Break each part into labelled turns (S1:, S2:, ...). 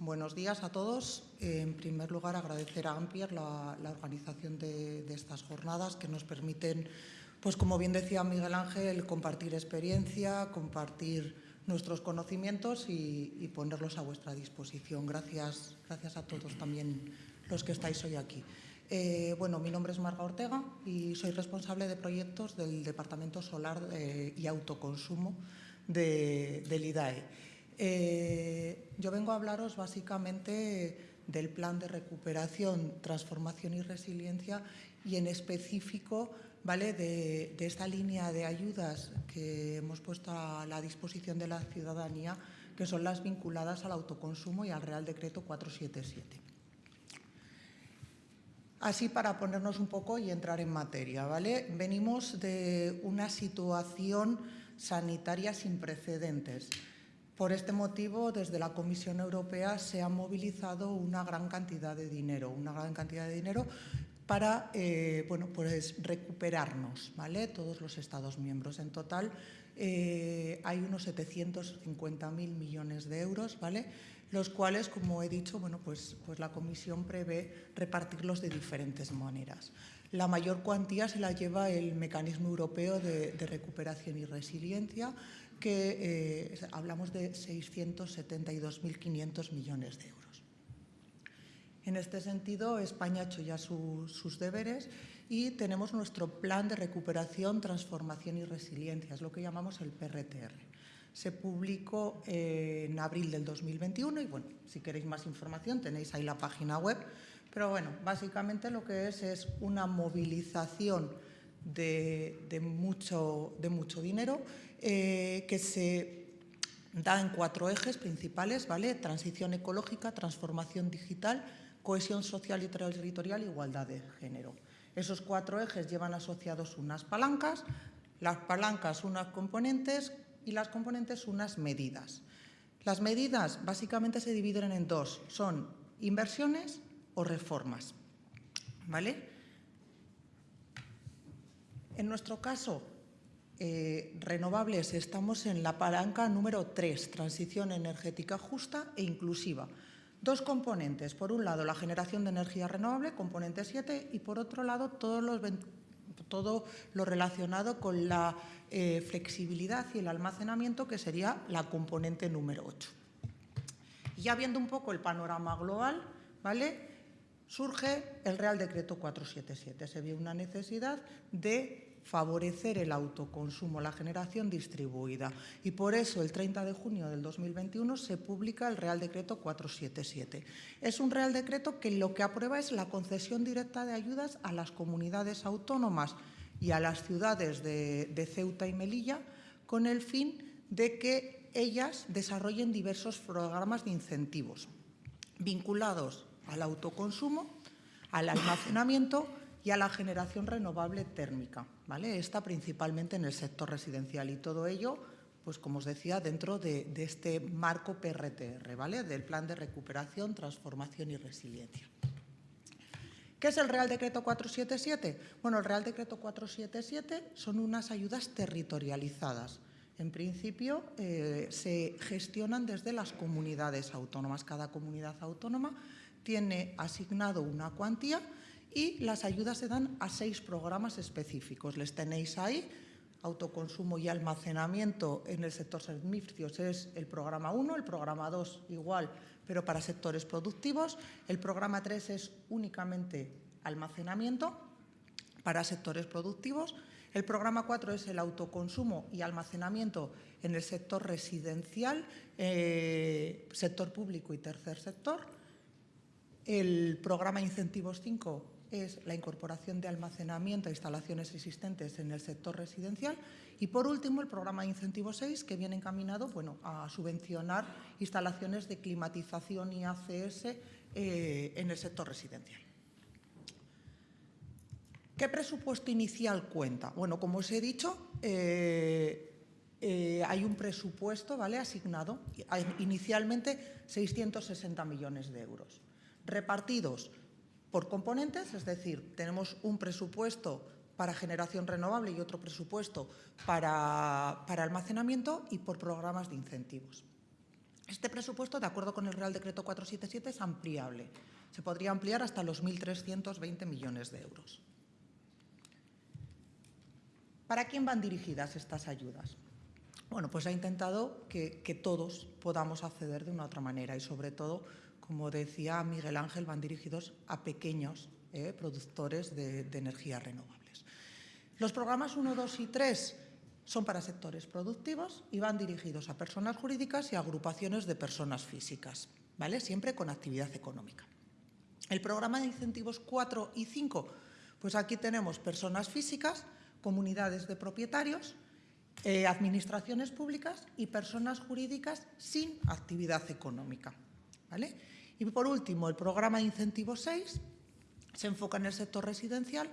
S1: buenos días a todos. En primer lugar, agradecer a Ampier la, organización de, estas jornadas que nos permiten, pues como bien decía Miguel Ángel, compartir experiencia, compartir nuestros conocimientos y, ponerlos a vuestra disposición. Gracias, gracias a todos también los que estáis hoy aquí. Eh, bueno, mi nombre es Marga Ortega y soy responsable de proyectos del Departamento Solar eh, y Autoconsumo del IDAE. Eh, yo vengo a hablaros básicamente del plan de recuperación, transformación y resiliencia y en específico ¿vale? de, esta línea de ayudas que hemos puesto a la disposición de la ciudadanía, que son las vinculadas al autoconsumo y al Real Decreto 477. Así para ponernos un poco y entrar en materia, ¿vale? Venimos de una situación sanitaria sin precedentes. Por este motivo, desde la Comisión Europea se ha movilizado una gran cantidad de dinero, una gran cantidad de dinero para eh, bueno, pues recuperarnos, ¿vale? todos los Estados miembros. En total eh, hay unos 750.000 millones de euros, ¿vale? los cuales, como he dicho, bueno, pues, pues la Comisión prevé repartirlos de diferentes maneras. La mayor cuantía se la lleva el Mecanismo Europeo de, Recuperación y Resiliencia, que eh, hablamos de 672.500 millones de euros. En este sentido, España ha hecho ya sus deberes y tenemos nuestro plan de recuperación, transformación y resiliencia, es lo que llamamos el PRTR. Se publicó en abril del 2021 y, bueno, si queréis más información tenéis ahí la página web, pero bueno, básicamente lo que es es una movilización de, mucho, de mucho, dinero eh, que se da en cuatro ejes principales, ¿vale? Transición ecológica, transformación digital, cohesión social y territorial, igualdad de género. Esos cuatro ejes llevan asociados unas palancas, las palancas unas componentes y las componentes unas medidas. Las medidas básicamente se dividen en dos, son inversiones o reformas. ¿Vale? En nuestro caso, eh, renovables, estamos en la palanca número 3, transición energética justa e inclusiva. Dos componentes, por un lado la generación de energía renovable, componente 7, y por otro lado todo lo relacionado con la eh, flexibilidad y el almacenamiento, que sería la componente número 8. Y ya viendo un poco el panorama global, ¿vale? surge el Real Decreto 477. Se vio una necesidad de favorecer el autoconsumo, la generación distribuida. Y por eso, el 30 de junio del 2021, se publica el Real Decreto 477. Es un Real Decreto que lo que aprueba es la concesión directa de ayudas a las comunidades autónomas y a las ciudades de, de Ceuta y Melilla con el fin de que ellas desarrollen diversos programas de incentivos vinculados al autoconsumo, al almacenamiento y a la generación renovable térmica, ¿vale? Esta principalmente en el sector residencial y todo ello, pues como os decía, dentro de, este marco PRTR, ¿vale? Del Plan de Recuperación, Transformación y Resiliencia. ¿Qué es el Real Decreto 477? Bueno, el Real Decreto 477 son unas ayudas territorializadas. En principio, eh, se gestionan desde las comunidades autónomas. Cada comunidad autónoma tiene asignado una cuantía y las ayudas se dan a seis programas específicos. Les tenéis ahí, autoconsumo y almacenamiento en el sector servicios es el programa 1, el programa 2 igual, pero para sectores productivos. El programa 3 es únicamente almacenamiento para sectores productivos. El programa 4 es el autoconsumo y almacenamiento en el sector residencial, eh, sector público y tercer sector. El programa Incentivos 5 es la incorporación de almacenamiento a instalaciones existentes en el sector residencial y, por último, el programa de Incentivo 6, que viene encaminado bueno, a subvencionar instalaciones de climatización y ACS eh, en el sector residencial. ¿Qué presupuesto inicial cuenta? Bueno, como os he dicho, eh, eh, hay un presupuesto ¿vale? asignado, inicialmente 660 millones de euros, repartidos por componentes, es decir, tenemos un presupuesto para generación renovable y otro presupuesto para, almacenamiento y por programas de incentivos. Este presupuesto, de acuerdo con el Real Decreto 477, es ampliable. Se podría ampliar hasta los 1.320 millones de euros. ¿Para quién van dirigidas estas ayudas? Bueno, pues ha intentado que, todos podamos acceder de una otra manera y, sobre todo, como decía Miguel Ángel, van dirigidos a pequeños eh, productores de, energías renovables. Los programas 1, 2 y 3 son para sectores productivos y van dirigidos a personas jurídicas y agrupaciones de personas físicas, ¿vale? Siempre con actividad económica. El programa de incentivos 4 y 5, pues aquí tenemos personas físicas, comunidades de propietarios, eh, administraciones públicas y personas jurídicas sin actividad económica, ¿vale? Y por último, el programa de incentivos 6 se enfoca en el sector residencial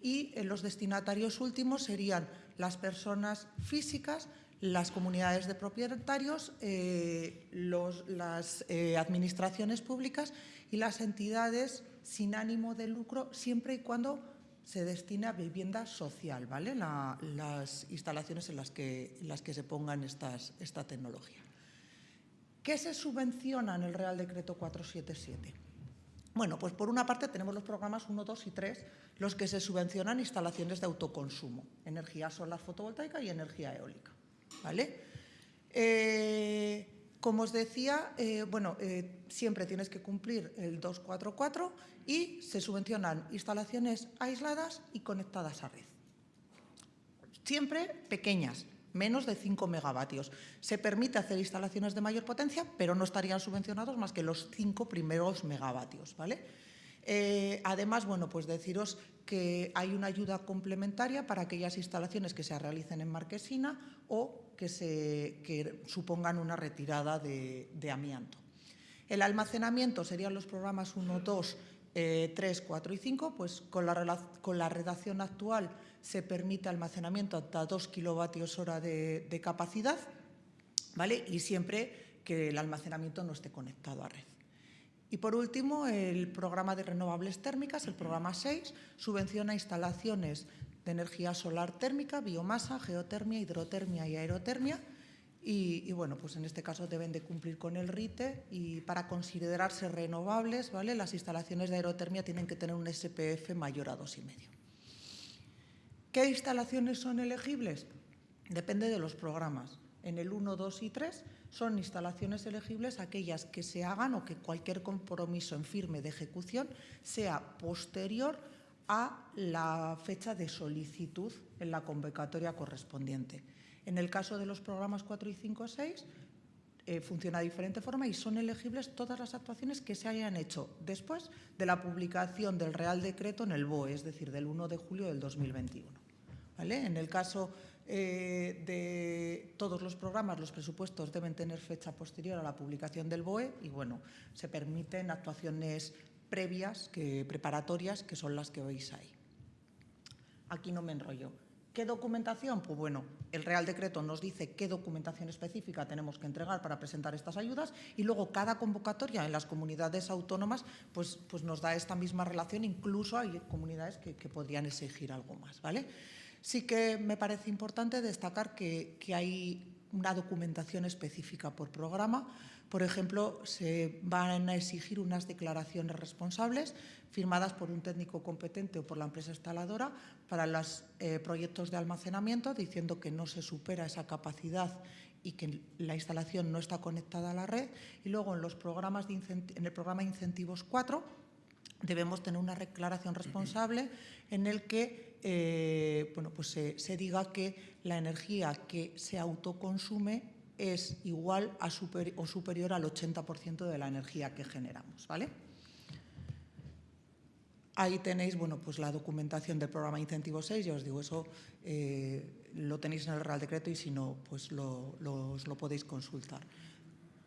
S1: y en los destinatarios últimos serían las personas físicas, las comunidades de propietarios, eh, las eh, administraciones públicas y las entidades sin ánimo de lucro, siempre y cuando se destine a vivienda social, ¿vale? las instalaciones en las que, las que se pongan esta tecnología. ¿Qué se subvenciona en el Real Decreto 477? Bueno, pues por una parte tenemos los programas 1, 2 y 3, los que se subvencionan instalaciones de autoconsumo, energía solar fotovoltaica y energía eólica. ¿vale? Eh, como os decía, eh, bueno, eh, siempre tienes que cumplir el 244 y se subvencionan instalaciones aisladas y conectadas a red. Siempre pequeñas, menos de 5 megavatios. Se permite hacer instalaciones de mayor potencia, pero no estarían subvencionados más que los 5 primeros megavatios. ¿vale? Eh, además, bueno, pues deciros que hay una ayuda complementaria para aquellas instalaciones que se realicen en marquesina o que, se, supongan una retirada de, amianto. El almacenamiento serían los programas 1, 2, 3, 4 y 5, pues con la, redacción actual se permite almacenamiento hasta 2 kilovatios hora de, capacidad, ¿vale? Y siempre que el almacenamiento no esté conectado a red. Y por último, el programa de renovables térmicas, el programa 6, subvenciona instalaciones de energía solar térmica, biomasa, geotermia, hidrotermia y aerotermia. Y, bueno, pues en este caso deben de cumplir con el RITE y para considerarse renovables, ¿vale? las instalaciones de aerotermia tienen que tener un SPF mayor a 2,5. ¿Qué instalaciones son elegibles? Depende de los programas. En el 1, 2 y 3 son instalaciones elegibles aquellas que se hagan o que cualquier compromiso en firme de ejecución sea posterior a la fecha de solicitud en la convocatoria correspondiente. En el caso de los programas 4 y 5 6, eh, funciona de diferente forma y son elegibles todas las actuaciones que se hayan hecho después de la publicación del Real Decreto en el BOE, es decir, del 1 de julio del 2021. En el caso eh, de todos los programas, los presupuestos deben tener fecha posterior a la publicación del BOE y, bueno, se permiten actuaciones previas, que, preparatorias, que son las que veis ahí. Aquí no me enrollo. ¿Qué documentación? Pues bueno, el Real Decreto nos dice qué documentación específica tenemos que entregar para presentar estas ayudas y luego cada convocatoria en las comunidades autónomas pues, pues nos da esta misma relación, incluso hay comunidades que, podrían exigir algo más. ¿vale? Sí que me parece importante destacar que, hay una documentación específica por programa. Por ejemplo, se van a exigir unas declaraciones responsables firmadas por un técnico competente o por la empresa instaladora para los eh, proyectos de almacenamiento, diciendo que no se supera esa capacidad y que la instalación no está conectada a la red. Y luego en, los programas de en el programa incentivos 4 debemos tener una declaración responsable en el que eh, bueno, pues se, diga que la energía que se autoconsume es igual a o superior al 80% de la energía que generamos. ¿vale? Ahí tenéis bueno, pues la documentación del programa Incentivo 6, ya os digo, eso eh, lo tenéis en el Real Decreto y si no, pues lo, lo podéis consultar.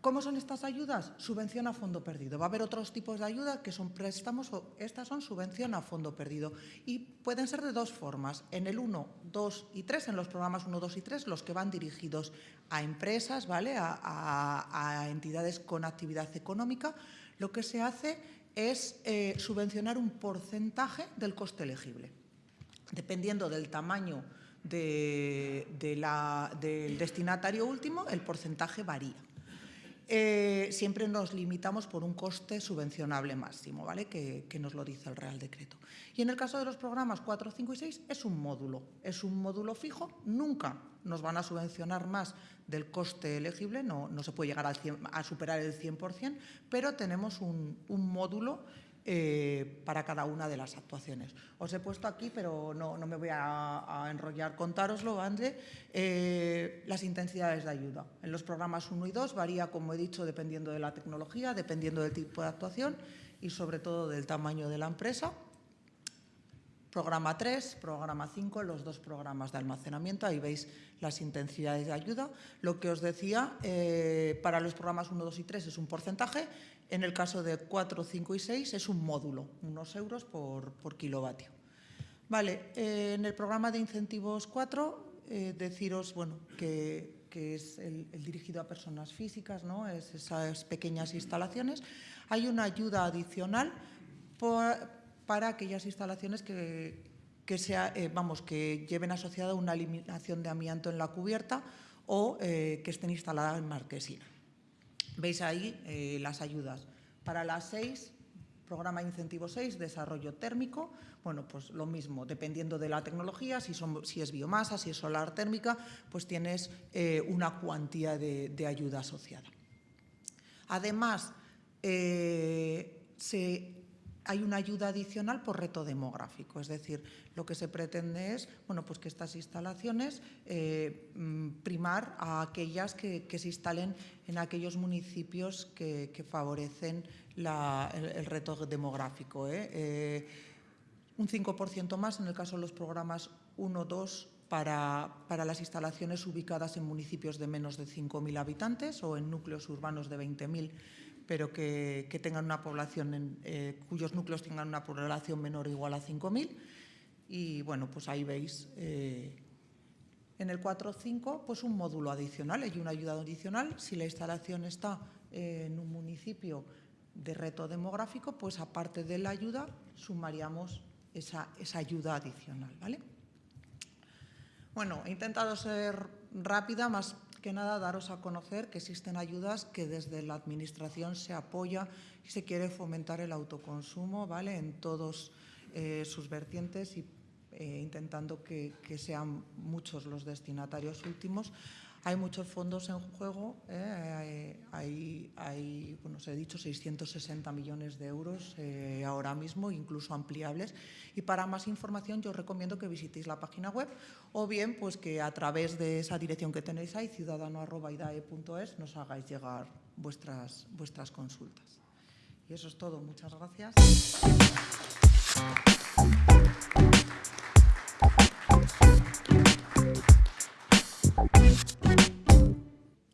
S1: ¿Cómo son estas ayudas? Subvención a fondo perdido. Va a haber otros tipos de ayuda que son préstamos o estas son subvención a fondo perdido. Y pueden ser de dos formas. En el 1, 2 y 3, en los programas 1, 2 y 3, los que van dirigidos a empresas, ¿vale? a, entidades con actividad económica, lo que se hace es eh, subvencionar un porcentaje del coste elegible. Dependiendo del tamaño del destinatario último, el porcentaje varía. Eh, siempre nos limitamos por un coste subvencionable máximo, ¿vale? Que, nos lo dice el Real Decreto. Y en el caso de los programas 4, 5 y 6 es un módulo, es un módulo fijo, nunca nos van a subvencionar más del coste elegible, no, no se puede llegar al 100, a superar el 100%, pero tenemos un módulo eh, para cada una de las actuaciones. Os he puesto aquí, pero no, no me voy a, enrollar, contároslo, André, eh, las intensidades de ayuda. En los programas 1 y 2 varía, como he dicho, dependiendo de la tecnología, dependiendo del tipo de actuación y sobre todo del tamaño de la empresa. Programa 3, programa 5, los dos programas de almacenamiento, ahí veis las intensidades de ayuda. Lo que os decía, eh, para los programas 1, 2 y 3 es un porcentaje en el caso de 4, 5 y 6 es un módulo, unos euros por, por kilovatio. Vale, eh, en el programa de incentivos 4, eh, deciros bueno, que, es el, el, dirigido a personas físicas, ¿no? es esas pequeñas instalaciones. Hay una ayuda adicional por, para aquellas instalaciones que, que, sea, eh, vamos, que lleven asociada una eliminación de amianto en la cubierta o eh, que estén instaladas en marquesina. Veis ahí eh, las ayudas. Para las seis, programa incentivo 6, desarrollo térmico, bueno, pues lo mismo, dependiendo de la tecnología, si, son, si es biomasa, si es solar térmica, pues tienes una cuantía de, de, ayuda asociada. Además, se hay una ayuda adicional por reto demográfico, es decir, lo que se pretende es bueno, pues que estas instalaciones eh, mm, primar a aquellas que, se instalen en aquellos municipios que, favorecen el, reto demográfico. ¿eh? Eh, un 5% más en el caso de los programas 1, 2, para, para, las instalaciones ubicadas en municipios de menos de 5.000 habitantes o en núcleos urbanos de 20.000 pero que, tengan una población, eh, cuyos núcleos tengan una población menor o igual a 5.000. Y bueno, pues ahí veis eh, en el 4.5 pues un módulo adicional, hay una ayuda adicional. Si la instalación está eh, en un municipio de reto demográfico, pues aparte de la ayuda sumaríamos esa, esa ayuda adicional. ¿vale? Bueno, he intentado ser rápida, más que nada daros a conocer que existen ayudas que desde la Administración se apoya y se quiere fomentar el autoconsumo ¿vale? en todos eh, sus vertientes y eh, intentando que, que, sean muchos los destinatarios últimos. Hay muchos fondos en juego, eh, hay, bueno, os he dicho, 660 millones de euros eh, ahora mismo, incluso ampliables. Y para más información yo os recomiendo que visitéis la página web o bien pues que a través de esa dirección que tenéis ahí, ciudadano.idae.es, nos hagáis llegar vuestras, vuestras consultas. Y eso es todo. Muchas gracias.